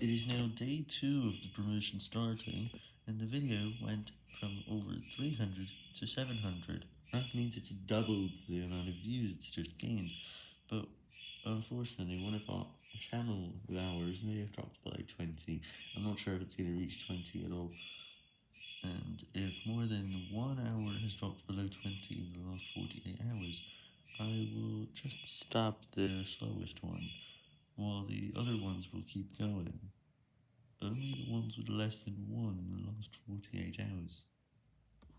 It is now day 2 of the promotion starting, and the video went from over 300 to 700. That means it's doubled the amount of views it's just gained, but unfortunately one of our channel hours may have dropped by 20. I'm not sure if it's going to reach 20 at all. And if more than one hour has dropped below 20 in the last 48 hours, I will just stop the slowest one while the other ones will keep going. Only the ones with less than 1 in the last 48 hours.